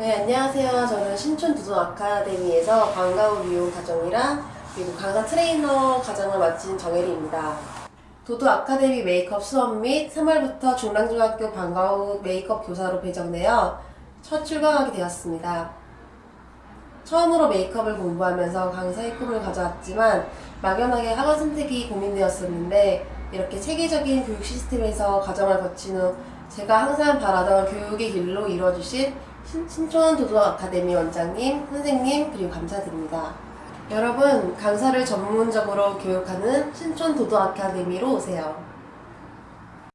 네, 안녕하세요. 저는 신촌 도도 아카데미에서 방과후 미용 과정이랑 그리고 강사 트레이너 과정을 마친 정혜리입니다. 도도 아카데미 메이크업 수업 및 3월부터 중랑중학교 방과후 메이크업 교사로 배정되어 첫 출강하게 되었습니다. 처음으로 메이크업을 공부하면서 강사의 꿈을 가져왔지만 막연하게 학원 선택이 고민되었었는데 이렇게 체계적인 교육 시스템에서 과정을 거친 후 제가 항상 바라던 교육의 길로 이루어주신 신- 신촌 도도 아카데미 원장님, 선생님 그리고 감사드립니다. 여러분 강사를 전문적으로 교육하는 신촌 도도 아카데미로 오세요.